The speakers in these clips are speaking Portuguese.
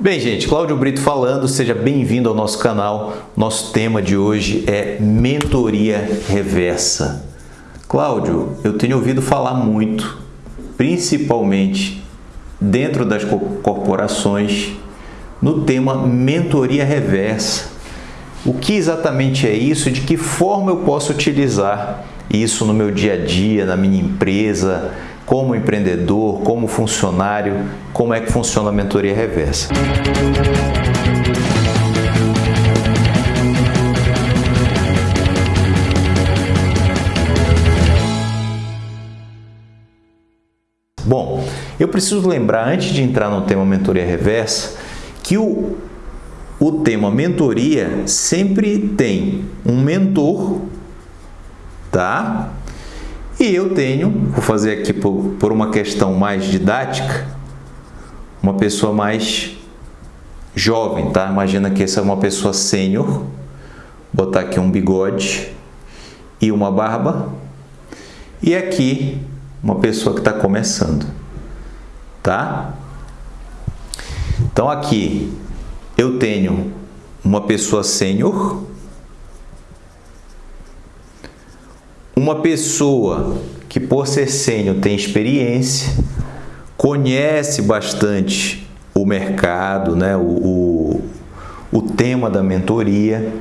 Bem, gente, Cláudio Brito falando, seja bem-vindo ao nosso canal. Nosso tema de hoje é mentoria reversa. Cláudio, eu tenho ouvido falar muito, principalmente dentro das corporações, no tema mentoria reversa. O que exatamente é isso? De que forma eu posso utilizar isso no meu dia a dia, na minha empresa, como empreendedor, como funcionário, como é que funciona a mentoria reversa. Bom, eu preciso lembrar, antes de entrar no tema mentoria reversa, que o, o tema mentoria sempre tem um mentor, tá? E eu tenho, vou fazer aqui por, por uma questão mais didática, uma pessoa mais jovem, tá? Imagina que essa é uma pessoa sênior, botar aqui um bigode e uma barba, e aqui uma pessoa que está começando, tá? Então aqui eu tenho uma pessoa sênior, uma pessoa que por ser sênior tem experiência, conhece bastante o mercado, né? o, o, o tema da mentoria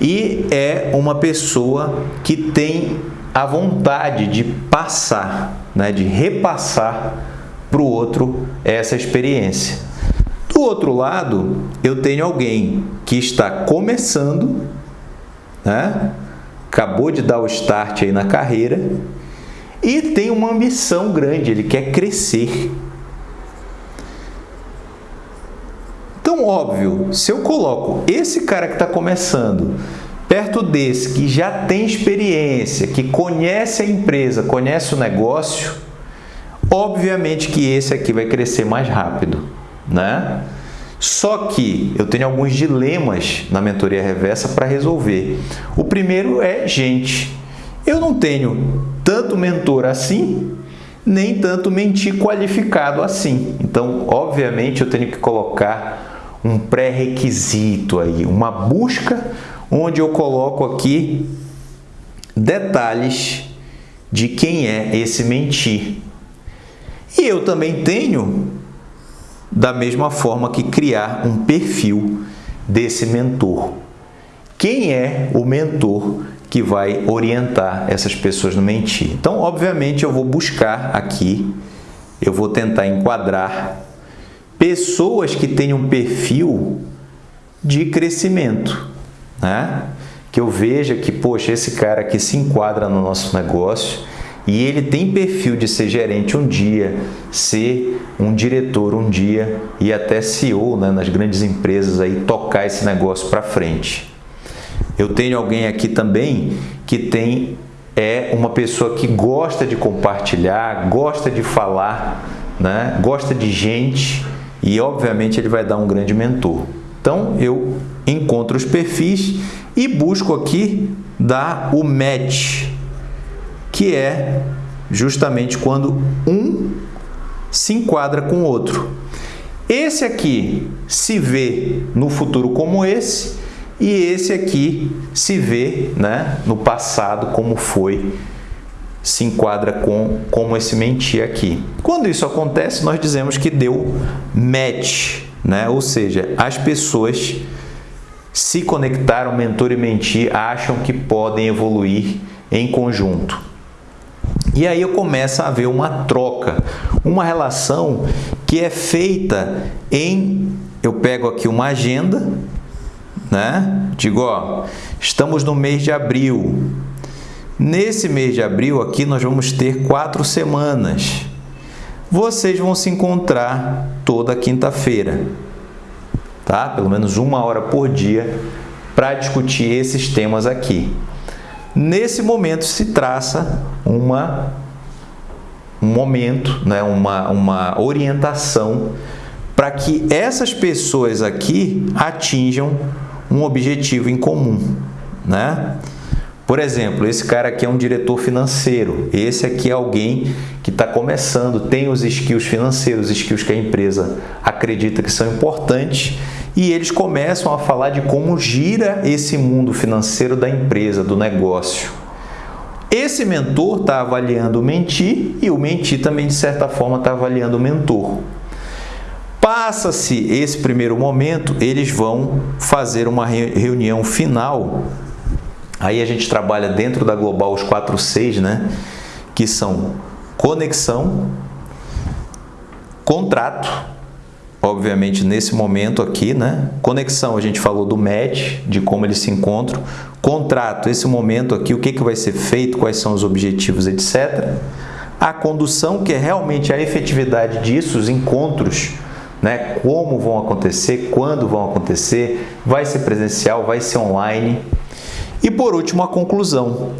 e é uma pessoa que tem a vontade de passar, né, de repassar para o outro essa experiência. Do outro lado, eu tenho alguém que está começando, né, acabou de dar o start aí na carreira e tem uma ambição grande, ele quer crescer. Então, óbvio, se eu coloco esse cara que está começando perto desse que já tem experiência, que conhece a empresa, conhece o negócio, obviamente que esse aqui vai crescer mais rápido, né? Só que eu tenho alguns dilemas na mentoria reversa para resolver. O primeiro é gente. Eu não tenho tanto mentor assim, nem tanto mentir qualificado assim. Então, obviamente, eu tenho que colocar um pré-requisito aí, uma busca onde eu coloco aqui detalhes de quem é esse mentir. E eu também tenho, da mesma forma que criar um perfil desse mentor. Quem é o mentor que vai orientar essas pessoas no mentir? Então, obviamente, eu vou buscar aqui, eu vou tentar enquadrar pessoas que tenham um perfil de crescimento né? que eu veja que, poxa, esse cara aqui se enquadra no nosso negócio e ele tem perfil de ser gerente um dia, ser um diretor um dia e até CEO né, nas grandes empresas aí tocar esse negócio para frente. Eu tenho alguém aqui também que tem é uma pessoa que gosta de compartilhar, gosta de falar, né, gosta de gente e obviamente ele vai dar um grande mentor. Então eu encontro os perfis e busco aqui dar o match, que é justamente quando um se enquadra com o outro. Esse aqui se vê no futuro como esse e esse aqui se vê né, no passado como foi, se enquadra com como esse mentir aqui. Quando isso acontece, nós dizemos que deu match né? Ou seja, as pessoas se conectaram, mentor e mentir, acham que podem evoluir em conjunto. E aí eu começo a ver uma troca, uma relação que é feita em eu pego aqui uma agenda, né? Digo, ó, estamos no mês de abril. Nesse mês de abril aqui nós vamos ter quatro semanas vocês vão se encontrar toda quinta-feira, tá? Pelo menos uma hora por dia para discutir esses temas aqui. Nesse momento se traça uma um momento, né, uma, uma orientação para que essas pessoas aqui atinjam um objetivo em comum, né? Por exemplo, esse cara aqui é um diretor financeiro, esse aqui é alguém que está começando, tem os skills financeiros, os skills que a empresa acredita que são importantes e eles começam a falar de como gira esse mundo financeiro da empresa, do negócio. Esse mentor está avaliando o mentir e o mentir também, de certa forma, está avaliando o mentor. Passa-se esse primeiro momento, eles vão fazer uma reunião final. Aí a gente trabalha dentro da Global os 4 Cs, né? Que são conexão, contrato, obviamente nesse momento aqui, né? Conexão, a gente falou do match, de como eles se encontram. Contrato, esse momento aqui, o que, que vai ser feito, quais são os objetivos, etc. A condução, que é realmente a efetividade disso, os encontros, né? Como vão acontecer, quando vão acontecer, vai ser presencial, vai ser online. E por último, a conclusão.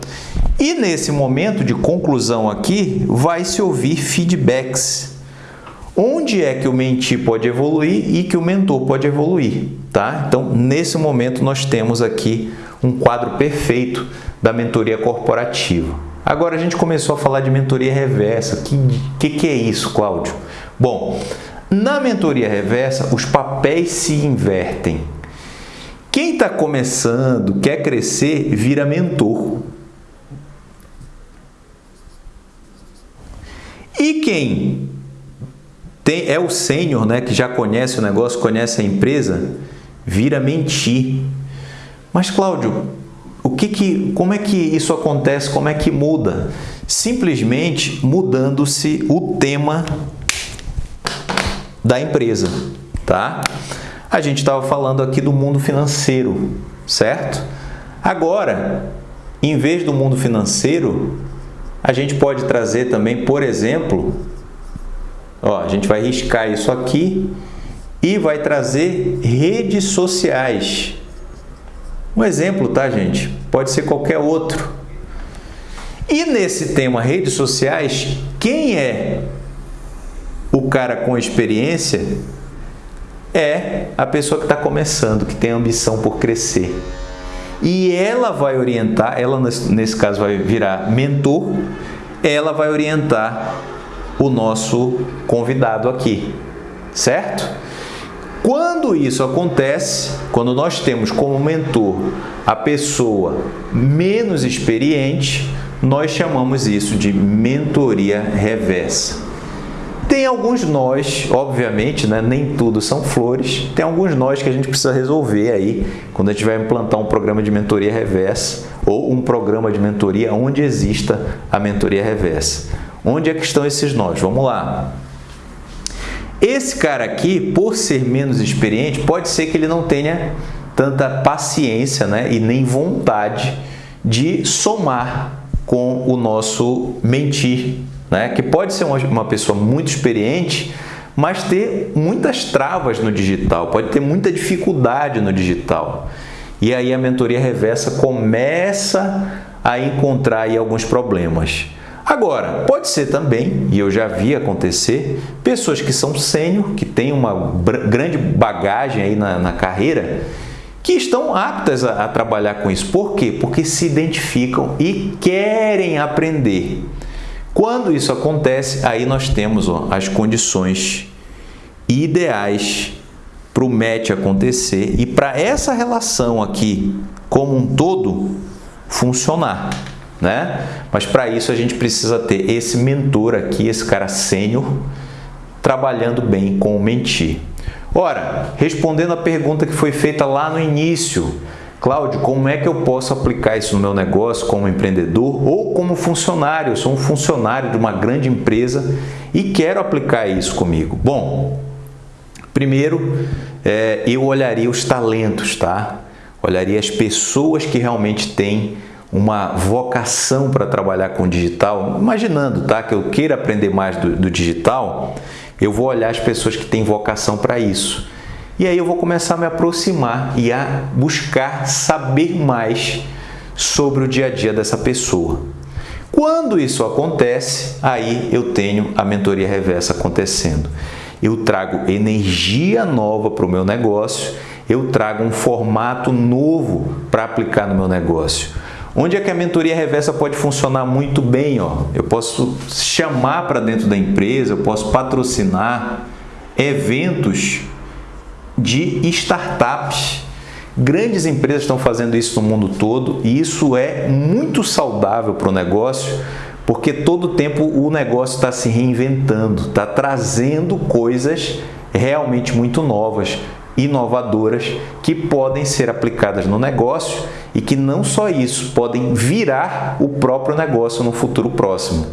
E nesse momento de conclusão aqui, vai se ouvir feedbacks. Onde é que o mentir pode evoluir e que o mentor pode evoluir, tá? Então, nesse momento nós temos aqui um quadro perfeito da mentoria corporativa. Agora a gente começou a falar de mentoria reversa. O que, que, que é isso, Cláudio? Bom, na mentoria reversa, os papéis se invertem. Quem está começando, quer crescer, vira mentor. E quem tem, é o sênior, né, que já conhece o negócio, conhece a empresa, vira mentir. Mas Cláudio, o que que, como é que isso acontece? Como é que muda? Simplesmente mudando-se o tema da empresa, tá? A gente estava falando aqui do mundo financeiro, certo? Agora, em vez do mundo financeiro, a gente pode trazer também, por exemplo, ó, a gente vai riscar isso aqui e vai trazer redes sociais. Um exemplo, tá, gente? Pode ser qualquer outro. E nesse tema redes sociais, quem é o cara com experiência é a pessoa que está começando, que tem ambição por crescer. E ela vai orientar, ela nesse caso vai virar mentor, ela vai orientar o nosso convidado aqui, certo? Quando isso acontece, quando nós temos como mentor a pessoa menos experiente, nós chamamos isso de mentoria reversa. Tem alguns nós, obviamente, né? nem tudo são flores, tem alguns nós que a gente precisa resolver aí quando a gente vai implantar um programa de mentoria reversa ou um programa de mentoria onde exista a mentoria reversa. Onde é que estão esses nós? Vamos lá. Esse cara aqui, por ser menos experiente, pode ser que ele não tenha tanta paciência né? e nem vontade de somar com o nosso mentir né? que pode ser uma, uma pessoa muito experiente, mas ter muitas travas no digital, pode ter muita dificuldade no digital. E aí a mentoria reversa começa a encontrar aí alguns problemas. Agora, pode ser também, e eu já vi acontecer, pessoas que são sênior, que têm uma grande bagagem aí na, na carreira, que estão aptas a, a trabalhar com isso. Por quê? Porque se identificam e querem aprender. Quando isso acontece, aí nós temos ó, as condições ideais para o match acontecer e para essa relação aqui como um todo funcionar, né? Mas para isso a gente precisa ter esse mentor aqui, esse cara sênior, trabalhando bem com o mentir. Ora, respondendo a pergunta que foi feita lá no início, Cláudio, como é que eu posso aplicar isso no meu negócio como empreendedor ou como funcionário? Eu sou um funcionário de uma grande empresa e quero aplicar isso comigo. Bom, primeiro é, eu olharia os talentos, tá? Olharia as pessoas que realmente têm uma vocação para trabalhar com digital, imaginando tá, que eu queira aprender mais do, do digital, eu vou olhar as pessoas que têm vocação para isso. E aí eu vou começar a me aproximar e a buscar saber mais sobre o dia a dia dessa pessoa. Quando isso acontece, aí eu tenho a mentoria reversa acontecendo. Eu trago energia nova para o meu negócio, eu trago um formato novo para aplicar no meu negócio. Onde é que a mentoria reversa pode funcionar muito bem? Ó? Eu posso chamar para dentro da empresa, eu posso patrocinar eventos de startups. Grandes empresas estão fazendo isso no mundo todo e isso é muito saudável para o negócio, porque todo tempo o negócio está se reinventando, está trazendo coisas realmente muito novas, inovadoras, que podem ser aplicadas no negócio e que não só isso, podem virar o próprio negócio no futuro próximo.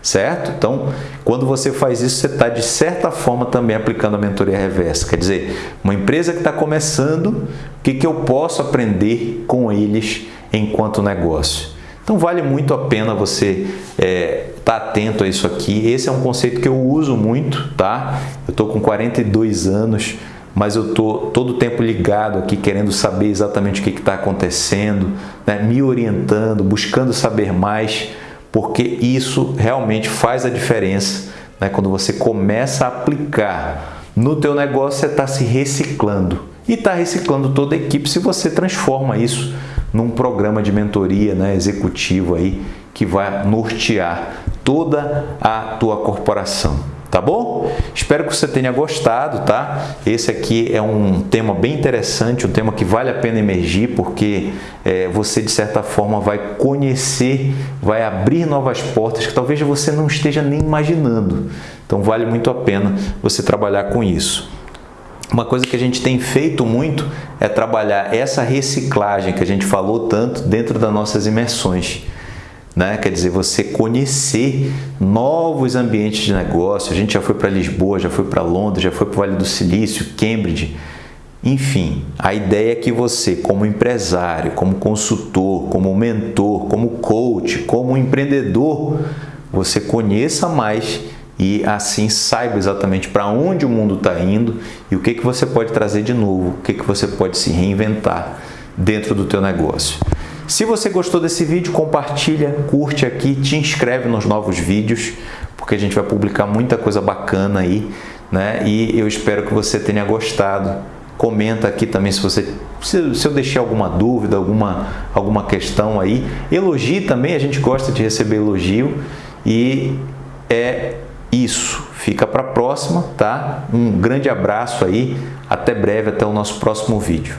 Certo? Então, quando você faz isso, você está de certa forma também aplicando a mentoria reversa. Quer dizer, uma empresa que está começando, o que, que eu posso aprender com eles enquanto negócio? Então vale muito a pena você estar é, tá atento a isso aqui. Esse é um conceito que eu uso muito, tá? Eu estou com 42 anos, mas eu estou todo o tempo ligado aqui, querendo saber exatamente o que está acontecendo, né? me orientando, buscando saber mais, porque isso realmente faz a diferença né? quando você começa a aplicar no teu negócio, você está se reciclando e está reciclando toda a equipe se você transforma isso num programa de mentoria né, executivo aí que vai nortear toda a tua corporação. Tá bom? Espero que você tenha gostado, tá? Esse aqui é um tema bem interessante, um tema que vale a pena emergir, porque é, você, de certa forma, vai conhecer, vai abrir novas portas que talvez você não esteja nem imaginando. Então, vale muito a pena você trabalhar com isso. Uma coisa que a gente tem feito muito é trabalhar essa reciclagem que a gente falou tanto dentro das nossas imersões. Né? Quer dizer, você conhecer novos ambientes de negócio. A gente já foi para Lisboa, já foi para Londres, já foi para o Vale do Silício, Cambridge. Enfim, a ideia é que você, como empresário, como consultor, como mentor, como coach, como empreendedor, você conheça mais e assim saiba exatamente para onde o mundo está indo e o que, que você pode trazer de novo, o que, que você pode se reinventar dentro do teu negócio. Se você gostou desse vídeo, compartilha, curte aqui, te inscreve nos novos vídeos, porque a gente vai publicar muita coisa bacana aí, né? E eu espero que você tenha gostado. Comenta aqui também se você se, eu deixei alguma dúvida, alguma alguma questão aí. Elogie também, a gente gosta de receber elogio e é isso. Fica para a próxima, tá? Um grande abraço aí, até breve, até o nosso próximo vídeo.